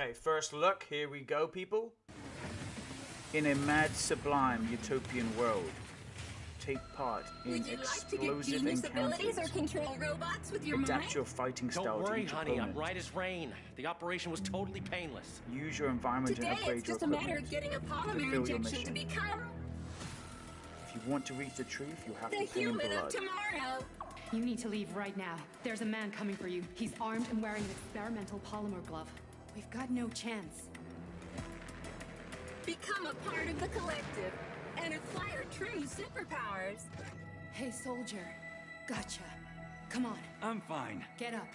Okay, first look. Here we go, people. In a mad, sublime, utopian world, take part in Would you like to get explosive genius abilities or encounters. control robots with your Adapt mind? your fighting style Don't worry, to each honey. I'm right as rain. The operation was totally painless. Use your environment Today and upgrade it's your just a matter of getting a polymer Fulfill your injection to mission. become If you want to reach the truth, you have the to pay in human of tomorrow. You need to leave right now. There's a man coming for you. He's armed and wearing an experimental polymer glove. We've got no chance. Become a part of the collective and acquire true superpowers. Hey, soldier. Gotcha. Come on, I'm fine. get up.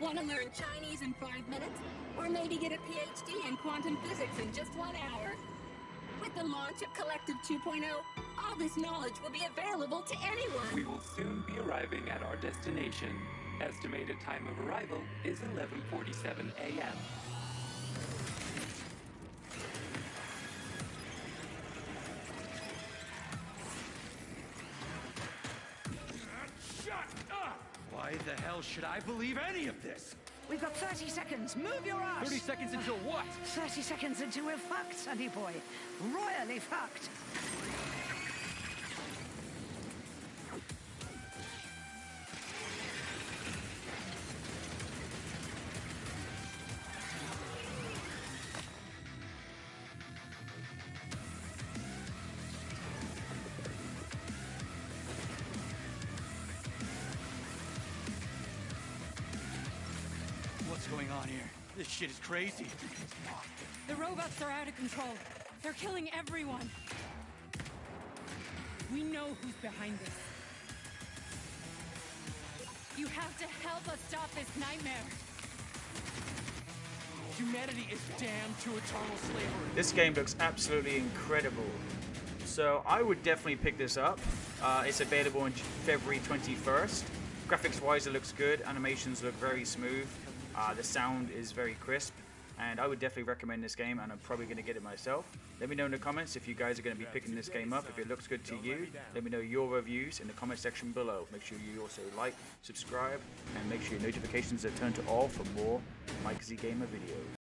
Want to learn Chinese in five minutes? Or maybe get a PhD in quantum physics in just one hour? With the launch of Collective 2.0, all this knowledge will be available to anyone. We will soon be arriving at our destination. Estimated time of arrival is 11:47 a.m. Shut up! Why the hell should I believe any of this? We've got 30 seconds. Move your ass. 30 seconds until what? 30 seconds until we're fucked, sonny boy. Royally fucked. Going on here? This shit is crazy. The robots are out of control. They're killing everyone. We know who's behind this. You have to help us stop this nightmare. Humanity is damned to eternal slavery. This game looks absolutely incredible. So I would definitely pick this up. Uh, it's available on February 21st. Graphics wise, it looks good. Animations look very smooth. Uh, the sound is very crisp. And I would definitely recommend this game, and I'm probably going to get it myself. Let me know in the comments if you guys are going to be picking this game up. If it looks good to you, let me know your reviews in the comment section below. Make sure you also like, subscribe, and make sure your notifications are turned to all for more Mike Z Gamer videos.